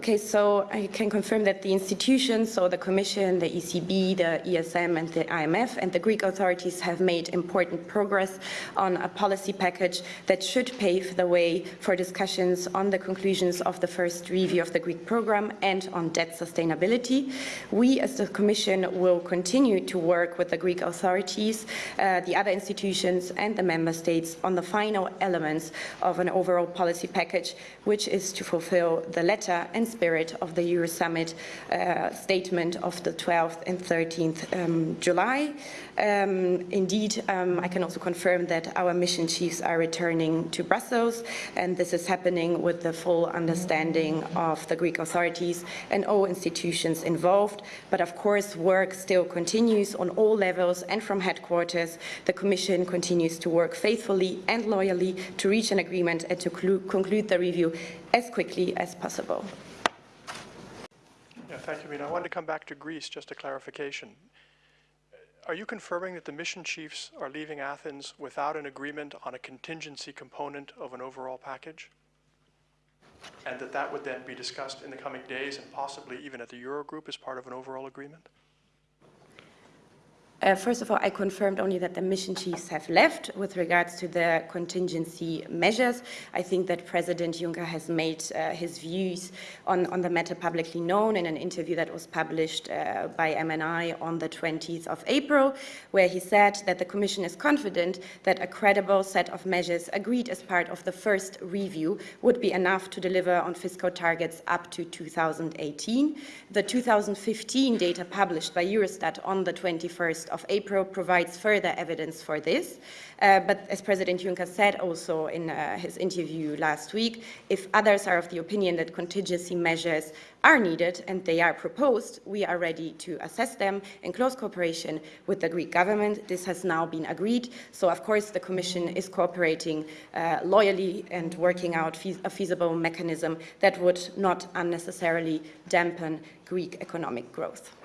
Okay, so I can confirm that the institutions, so the Commission, the ECB, the ESM and the IMF and the Greek authorities have made important progress on a policy package that should pave the way for discussions on the conclusions of the first review of the Greek program and on debt sustainability. We as the Commission will continue to work with the Greek authorities, uh, the other institutions and the Member States on the final elements of an overall policy package, which is to fulfill the letter and spirit of the Euro Summit uh, statement of the 12th and 13th um, July. Um, indeed, um, I can also confirm that our mission chiefs are returning to Brussels, and this is happening with the full understanding of the Greek authorities and all institutions involved. But of course, work still continues on all levels and from headquarters. The Commission continues to work faithfully and loyally to reach an agreement and to conclude the review as quickly as possible. Yeah, thank you, Mina. I wanted to come back to Greece, just a clarification. Are you confirming that the mission chiefs are leaving Athens without an agreement on a contingency component of an overall package? And that that would then be discussed in the coming days and possibly even at the Eurogroup as part of an overall agreement? Uh, first of all, I confirmed only that the mission chiefs have left with regards to the contingency measures. I think that President Juncker has made uh, his views on, on, the matter publicly known in an interview that was published uh, by MNI on the 20th of April, where he said that the Commission is confident that a credible set of measures agreed as part of the first review would be enough to deliver on fiscal targets up to 2018. The 2015 data published by Eurostat on the 21st of April provides further evidence for this. Uh, but as President Juncker said also in uh, his interview last week, if others are of the opinion that contingency measures are needed and they are proposed, we are ready to assess them in close cooperation with the Greek government. This has now been agreed. So, of course, the Commission is cooperating uh, loyally and working out a feasible mechanism that would not unnecessarily dampen Greek economic growth.